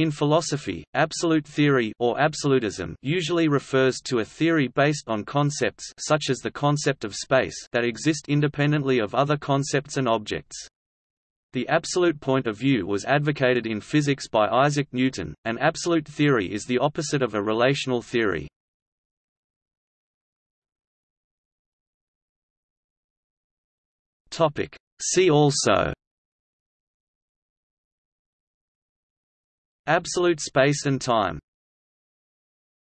In philosophy, absolute theory or absolutism usually refers to a theory based on concepts such as the concept of space that exist independently of other concepts and objects. The absolute point of view was advocated in physics by Isaac Newton. An absolute theory is the opposite of a relational theory. Topic: See also Absolute space and time